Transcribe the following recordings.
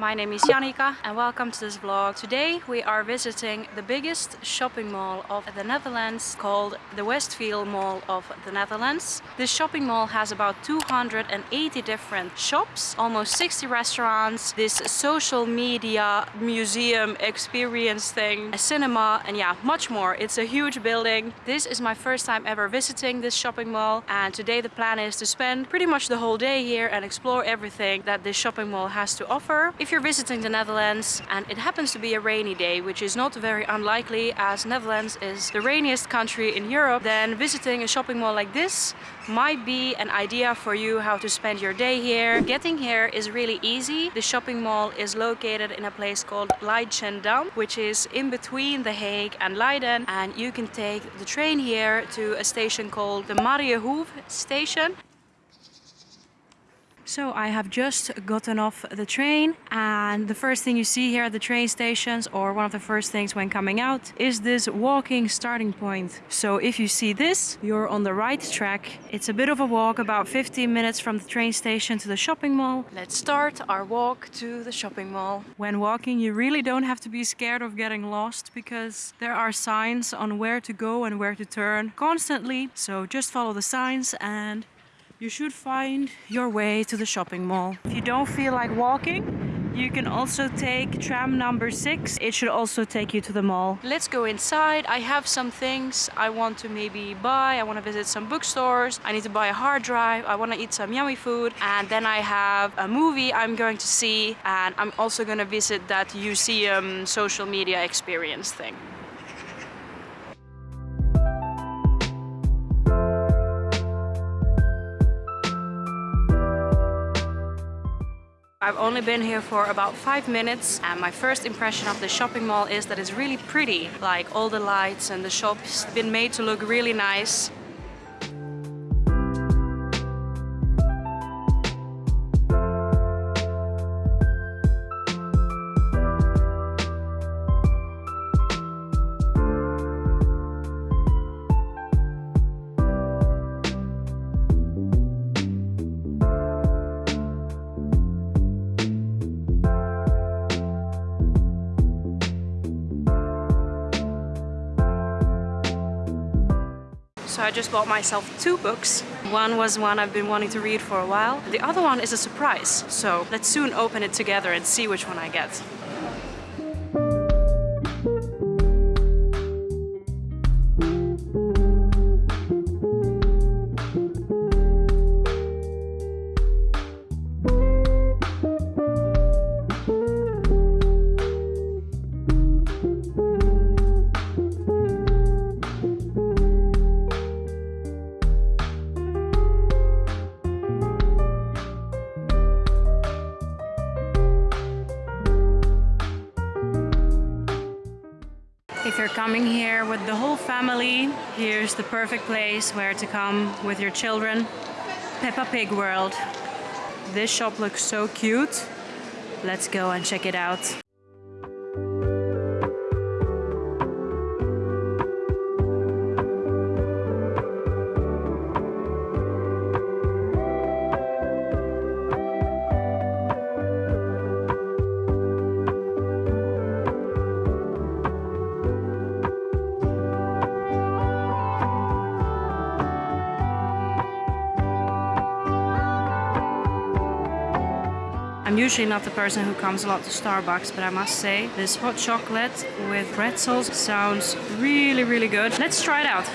my name is Janika and welcome to this vlog. Today we are visiting the biggest shopping mall of the Netherlands called the Westfield Mall of the Netherlands. This shopping mall has about 280 different shops, almost 60 restaurants, this social media museum experience thing, a cinema and yeah, much more. It's a huge building. This is my first time ever visiting this shopping mall and today the plan is to spend pretty much the whole day here and explore everything that this shopping mall has to offer. If you're visiting the Netherlands and it happens to be a rainy day, which is not very unlikely as Netherlands is the rainiest country in Europe, then visiting a shopping mall like this might be an idea for you how to spend your day here. Getting here is really easy. The shopping mall is located in a place called Leidschendam, which is in between The Hague and Leiden. And you can take the train here to a station called the Mariahoeve station. So I have just gotten off the train and the first thing you see here at the train stations or one of the first things when coming out is this walking starting point. So if you see this, you're on the right track. It's a bit of a walk, about 15 minutes from the train station to the shopping mall. Let's start our walk to the shopping mall. When walking, you really don't have to be scared of getting lost because there are signs on where to go and where to turn constantly. So just follow the signs and you should find your way to the shopping mall. If you don't feel like walking, you can also take tram number six. It should also take you to the mall. Let's go inside. I have some things I want to maybe buy. I want to visit some bookstores. I need to buy a hard drive. I want to eat some yummy food. And then I have a movie I'm going to see. And I'm also going to visit that museum social media experience thing. I've only been here for about five minutes and my first impression of the shopping mall is that it's really pretty. Like all the lights and the shops been made to look really nice. So I just bought myself two books. One was one I've been wanting to read for a while. The other one is a surprise. So let's soon open it together and see which one I get. Coming here with the whole family, here's the perfect place where to come with your children. Peppa Pig World. This shop looks so cute. Let's go and check it out. I'm usually not the person who comes a lot to Starbucks, but I must say this hot chocolate with pretzels sounds really, really good. Let's try it out.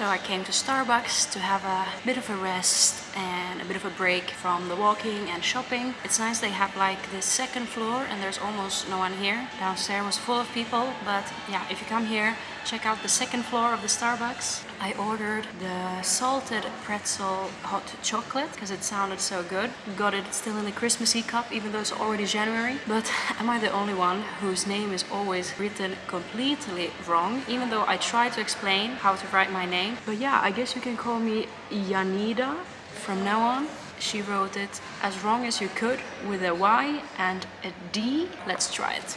So I came to Starbucks to have a bit of a rest and a bit of a break from the walking and shopping. It's nice they have like this second floor and there's almost no one here. Downstairs was full of people, but yeah, if you come here, check out the second floor of the Starbucks. I ordered the salted pretzel hot chocolate because it sounded so good. Got it still in the Christmassy cup even though it's already January. But am I the only one whose name is always written completely wrong even though I try to explain how to write my name. But yeah, I guess you can call me Yanida from now on. She wrote it as wrong as you could with a Y and a D. Let's try it.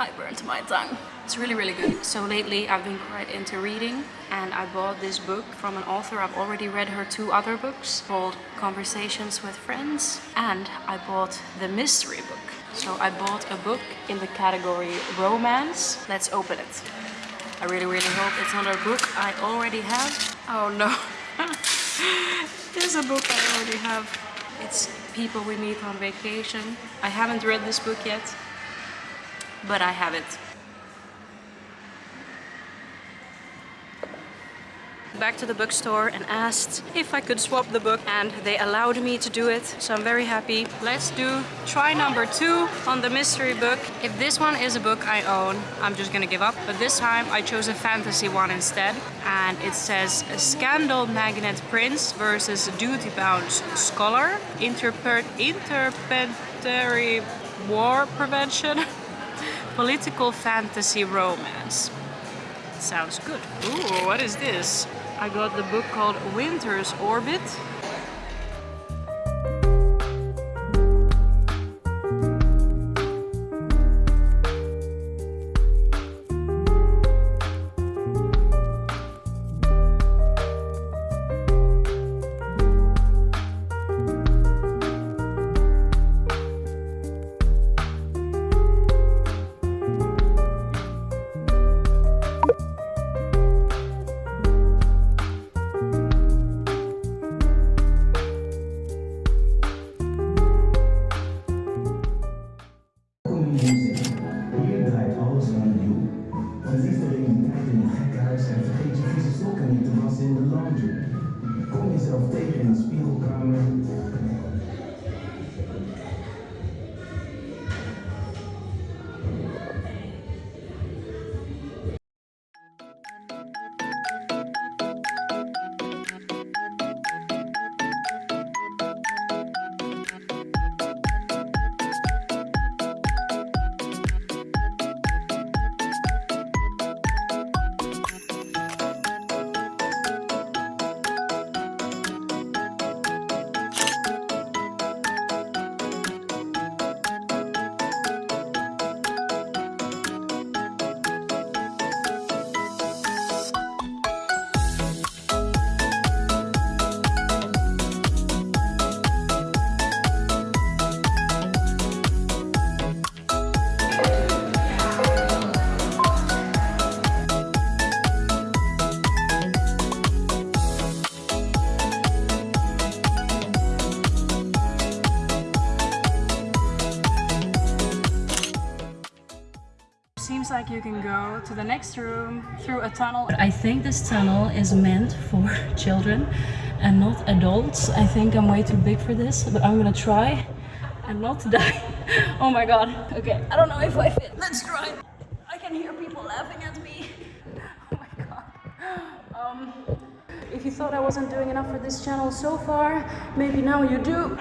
I burnt my tongue. It's really, really good. So lately I've been quite into reading and I bought this book from an author. I've already read her two other books called Conversations with Friends and I bought the mystery book. So I bought a book in the category romance. Let's open it. I really, really hope it's not a book I already have. Oh no. There's a book I already have. It's People We Meet on Vacation. I haven't read this book yet, but I have it. Back to the bookstore and asked if I could swap the book and they allowed me to do it so I'm very happy. Let's do try number two on the mystery book. If this one is a book I own I'm just gonna give up but this time I chose a fantasy one instead and it says Scandal Magnet Prince versus Duty Bound Scholar Interpret Interplanetary War Prevention Political Fantasy Romance Sounds good. Ooh, what is this? I got the book called Winter's Orbit you can go to the next room through a tunnel. I think this tunnel is meant for children and not adults. I think I'm way too big for this, but I'm gonna try and not die. oh my god. Okay, I don't know if I fit. Let's try. I can hear people laughing at me. Oh my god. Um, if you thought I wasn't doing enough for this channel so far, maybe now you do.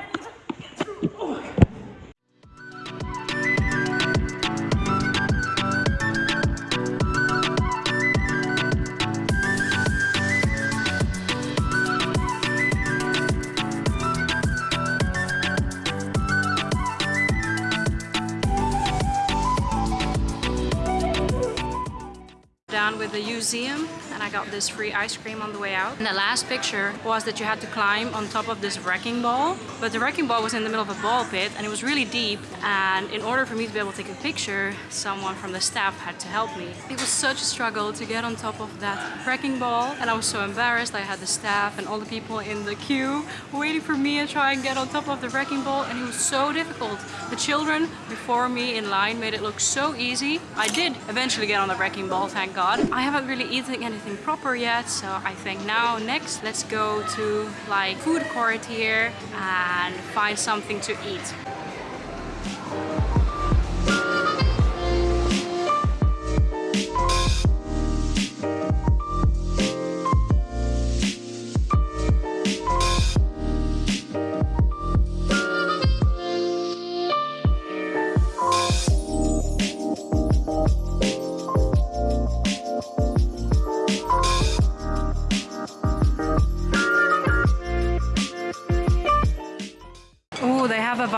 Down with the museum and I got this free ice cream on the way out. And the last picture was that you had to climb on top of this wrecking ball. But the wrecking ball was in the middle of a ball pit and it was really deep. And in order for me to be able to take a picture, someone from the staff had to help me. It was such a struggle to get on top of that wrecking ball. And I was so embarrassed. I had the staff and all the people in the queue waiting for me to try and get on top of the wrecking ball. And it was so difficult. The children before me in line made it look so easy. I did eventually get on the wrecking ball, thank God. I haven't really eaten anything proper yet, so I think now next let's go to like food court here and find something to eat.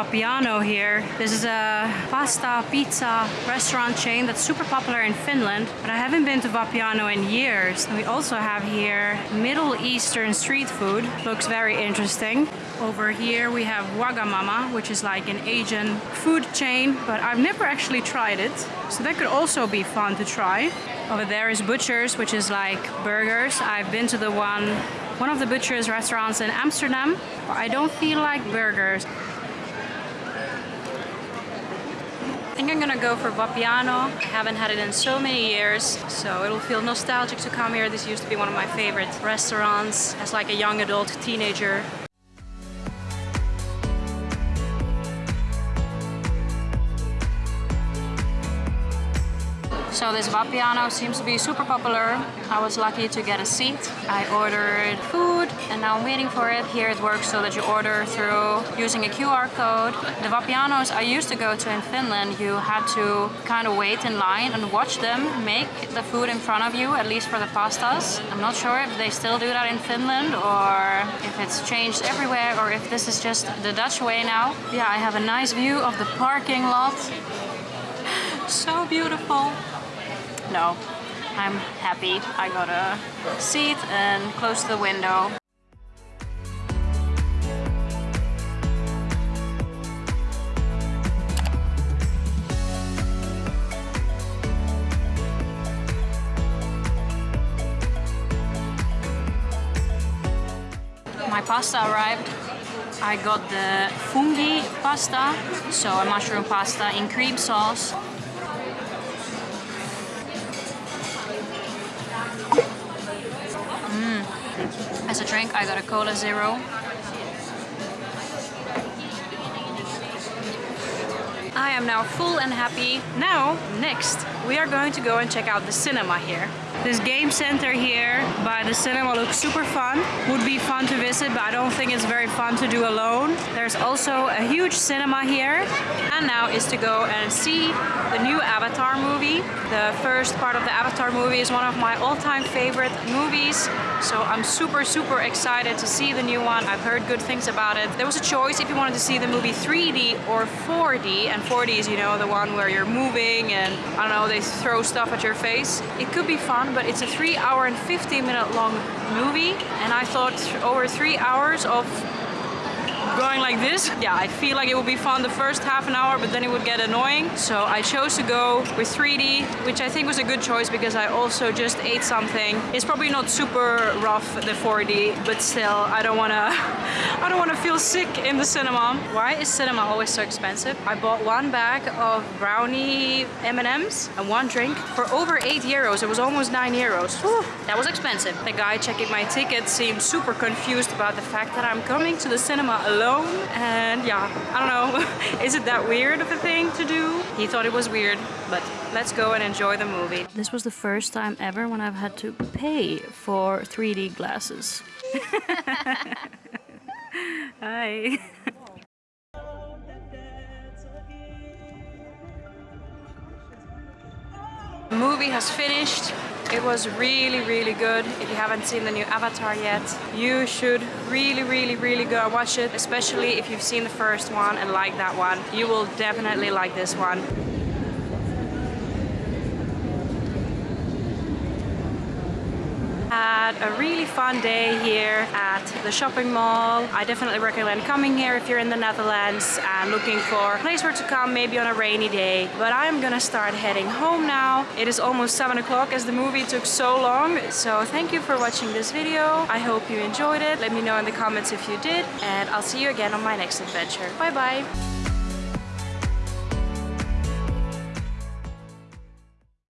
Vapiano here. This is a pasta pizza restaurant chain that's super popular in Finland, but I haven't been to Vapiano in years. And we also have here Middle Eastern street food. Looks very interesting. Over here we have Wagamama, which is like an Asian food chain, but I've never actually tried it. So that could also be fun to try. Over there is Butchers, which is like burgers. I've been to the one one of the butcher's restaurants in Amsterdam, but I don't feel like burgers. Think I'm gonna go for Vapiano. I haven't had it in so many years, so it'll feel nostalgic to come here. This used to be one of my favorite restaurants as like a young adult teenager. So this Vapiano seems to be super popular. I was lucky to get a seat. I ordered food and now I'm waiting for it. Here it works so that you order through using a QR code. The Vapianos I used to go to in Finland, you had to kind of wait in line and watch them make the food in front of you, at least for the pastas. I'm not sure if they still do that in Finland or if it's changed everywhere or if this is just the Dutch way now. Yeah, I have a nice view of the parking lot. so beautiful no, I'm happy. I got a seat and close to the window. My pasta arrived. I got the fungi pasta, so a mushroom pasta in cream sauce drink, I got a Cola Zero. I am now full and happy. Now, next, we are going to go and check out the cinema here. This game center here by the cinema looks super fun. Would be fun to visit, but I don't think it's very fun to do alone. There's also a huge cinema here. And now is to go and see the new Avatar movie. The first part of the Avatar movie is one of my all-time favorite movies. So I'm super, super excited to see the new one. I've heard good things about it. There was a choice if you wanted to see the movie 3D or 4D. And 4D is, you know, the one where you're moving and, I don't know, they throw stuff at your face. It could be fun but it's a three hour and 15 minute long movie and I thought over three hours of going like this. Yeah, I feel like it would be fun the first half an hour, but then it would get annoying. So I chose to go with 3D, which I think was a good choice because I also just ate something. It's probably not super rough, the 4D, but still, I don't wanna, I don't wanna feel sick in the cinema. Why is cinema always so expensive? I bought one bag of brownie M&Ms and one drink for over eight euros. It was almost nine euros. Whew, that was expensive. The guy checking my ticket seemed super confused about the fact that I'm coming to the cinema alone alone and yeah, I don't know, is it that weird of a thing to do? He thought it was weird, but let's go and enjoy the movie. This was the first time ever when I've had to pay for 3D glasses. Hi. The movie has finished. It was really, really good. If you haven't seen the new Avatar yet, you should really, really, really go watch it, especially if you've seen the first one and like that one. You will definitely like this one. Had a really fun day here at the shopping mall. I definitely recommend coming here if you're in the Netherlands and looking for a place where to come maybe on a rainy day. But I'm gonna start heading home now. It is almost 7 o'clock as the movie took so long. So thank you for watching this video. I hope you enjoyed it. Let me know in the comments if you did and I'll see you again on my next adventure. Bye bye!